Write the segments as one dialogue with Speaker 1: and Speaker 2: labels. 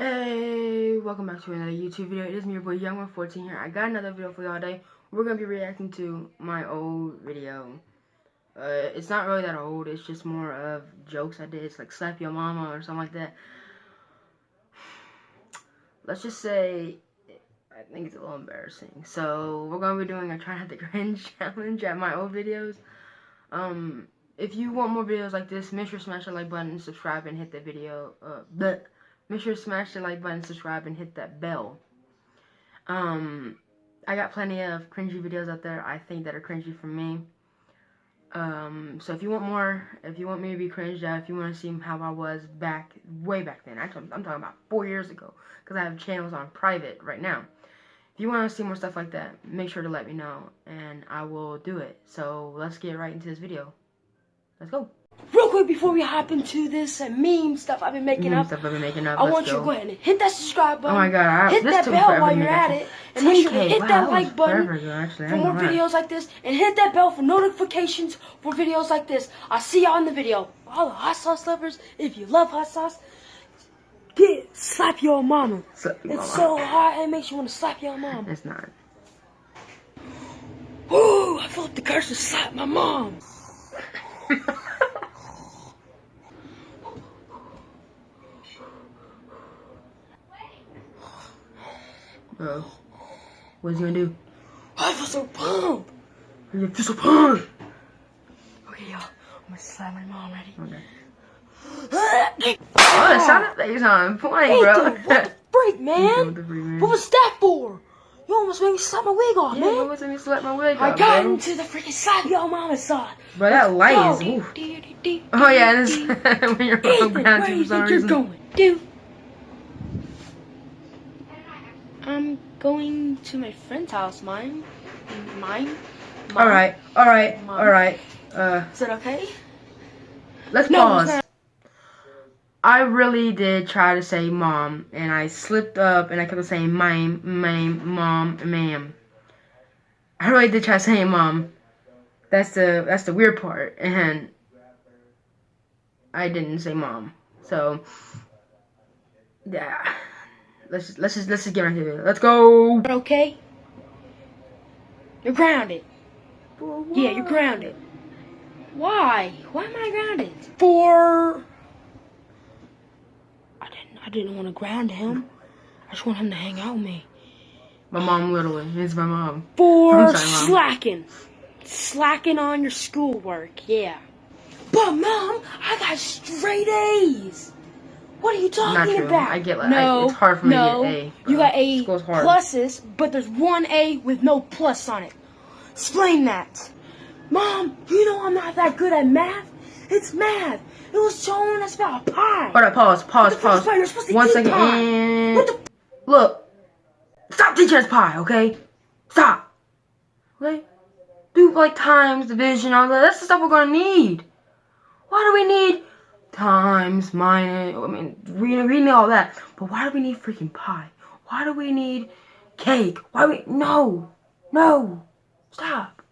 Speaker 1: Hey, welcome back to another YouTube video. It is me, your boy Young114 here. I got another video for y'all today. We're gonna be reacting to my old video. Uh, it's not really that old. It's just more of jokes I did. It's like slap your mama or something like that. Let's just say, I think it's a little embarrassing. So we're gonna be doing a try not to cringe challenge at my old videos. Um, if you want more videos like this, make sure to smash the like button, subscribe, and hit the video. Uh, but Make sure to smash the like button, subscribe, and hit that bell. Um, I got plenty of cringy videos out there, I think, that are cringy for me. Um, so if you want more, if you want me to be cringed out, if you want to see how I was back, way back then, actually, I'm talking about four years ago, because I have channels on private right now. If you want to see more stuff like that, make sure to let me know, and I will do it. So let's get right into this video. Let's go
Speaker 2: real quick before we hop into this meme stuff I've been making
Speaker 1: meme
Speaker 2: up.
Speaker 1: Stuff I've been making up.
Speaker 2: I
Speaker 1: Let's
Speaker 2: want
Speaker 1: go.
Speaker 2: you to go ahead and hit that subscribe button.
Speaker 1: Oh my god, I,
Speaker 2: hit that bell while you're at it, and make sure to hit
Speaker 1: wow,
Speaker 2: that like button
Speaker 1: actually,
Speaker 2: for more videos like this, and hit that bell for notifications for videos like this. I'll see y'all in the video. All the hot sauce lovers, if you love hot sauce, get slap your mama.
Speaker 1: Slap your
Speaker 2: it's
Speaker 1: mama.
Speaker 2: so hot, it makes you want to slap your mom.
Speaker 1: It's not.
Speaker 2: Ooh, I felt the curse to slap my mom.
Speaker 1: Uh, what's he gonna do?
Speaker 2: I feel so pumped.
Speaker 1: I feel so pumped.
Speaker 2: Okay, y'all. I'm gonna slap my mom. Ready?
Speaker 1: Okay. oh, the sound effects on point, bro.
Speaker 2: what the freak, man?
Speaker 1: the freak, man?
Speaker 2: What was that for? You almost made me slap my wig off,
Speaker 1: Yeah,
Speaker 2: man.
Speaker 1: what was me slap my wig
Speaker 2: I
Speaker 1: off,
Speaker 2: got
Speaker 1: bro?
Speaker 2: into the freaking slap your mama side.
Speaker 1: Bro, that light is. Oh yeah, this when you're on ground
Speaker 2: do
Speaker 1: for
Speaker 2: you
Speaker 1: some
Speaker 2: think you're going, dude? I'm going to my friend's house. Mine, mine. mine. Alright,
Speaker 1: alright, alright. Uh,
Speaker 2: Is that okay?
Speaker 1: let's
Speaker 2: No,
Speaker 1: pause.
Speaker 2: It's not.
Speaker 1: I really did try to say mom, and I slipped up, and I kept saying mime, mime, mom, ma'am. I really did try saying mom. That's the that's the weird part, and I didn't say mom. So yeah, let's just, let's just let's just get right into it. Let's go.
Speaker 2: Okay. You're grounded. Yeah, you're grounded. Why? Why am I grounded? For I didn't want to ground him. I just want him to hang out with me.
Speaker 1: My mom literally is my mom.
Speaker 2: For slacking. Slacking on your schoolwork, yeah. But mom, I got straight A's. What are you talking about?
Speaker 1: I get like
Speaker 2: no,
Speaker 1: I, it's hard for me
Speaker 2: no.
Speaker 1: to get A. bro.
Speaker 2: You got A pluses, but there's one A with no plus on it. Explain that. Mom, you know I'm not that good at math. It's math. It was showing us about a pie.
Speaker 1: Alright, pause, pause, pause.
Speaker 2: pie? You're supposed to
Speaker 1: One
Speaker 2: eat
Speaker 1: second,
Speaker 2: pie.
Speaker 1: and
Speaker 2: What the
Speaker 1: look, stop teaching us pie, okay? Stop. Okay? Do like times, division, all that. That's the stuff we're gonna need. Why do we need times, minus? I mean, we we know all that, but why do we need freaking pie? Why do we need cake? Why we no, no, stop.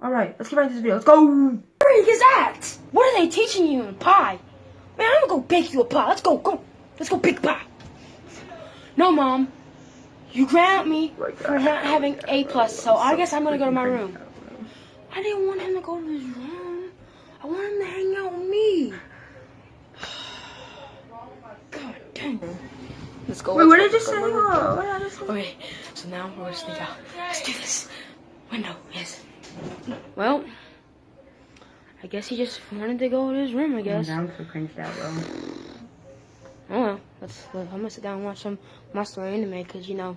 Speaker 1: All right, let's get right into this video. Let's go.
Speaker 2: Freak is that? What are they teaching you in pie? Man, I'm gonna go bake you a pie. Let's go, go. Let's go bake pie. No, mom. You ground me for not having A plus, so I guess I'm gonna go to my room. I didn't want him to go to his room. I want him to hang out with me. God dang. Let's go.
Speaker 1: Wait, what did you say?
Speaker 2: let's.
Speaker 1: Oh, what did I just say?
Speaker 2: Okay, so now we're gonna sneak out. Let's do this. Window, yes. Well, I guess he just wanted to go to his room, I guess.
Speaker 1: I'm so cringed out, bro.
Speaker 2: Oh well, let's, I'm gonna sit down and watch some Monster anime, cause you know,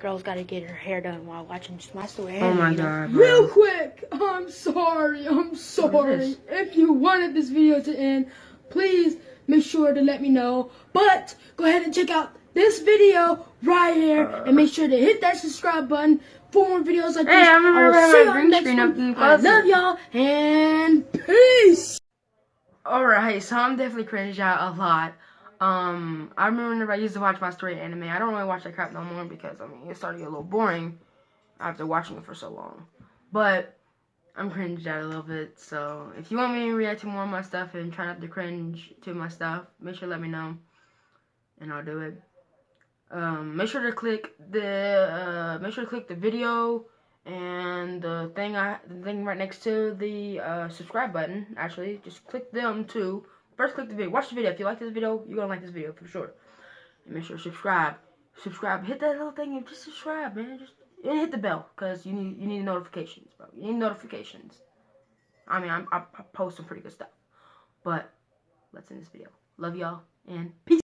Speaker 2: girls gotta get her hair done while watching Monster anime.
Speaker 1: Oh my god, bro.
Speaker 2: Real quick, I'm sorry, I'm sorry. If you wanted this video to end, please make sure to let me know. But go ahead and check out this video right here, and make sure to hit that subscribe button for more videos like
Speaker 1: Hey,
Speaker 2: this.
Speaker 1: I remember
Speaker 2: will see
Speaker 1: my green
Speaker 2: next
Speaker 1: screen
Speaker 2: I love y'all, and peace.
Speaker 1: Alright, so I'm definitely cringed out a lot. Um, I remember whenever I used to watch my story anime. I don't really watch that crap no more because I mean it's starting to get a little boring after watching it for so long. But I'm cringed out a little bit. So if you want me to react to more of my stuff and try not to cringe to my stuff, make sure to let me know, and I'll do it. Um, make sure to click the uh, make sure to click the video and the thing I the thing right next to the uh, subscribe button. Actually, just click them too. First, click the video. Watch the video. If you like this video, you're gonna like this video for sure. And make sure to subscribe. Subscribe. Hit that little thing and just subscribe, man. Just and hit the bell because you need you need notifications, bro. You need notifications. I mean, I'm, I post some pretty good stuff. But let's end this video. Love y'all and peace.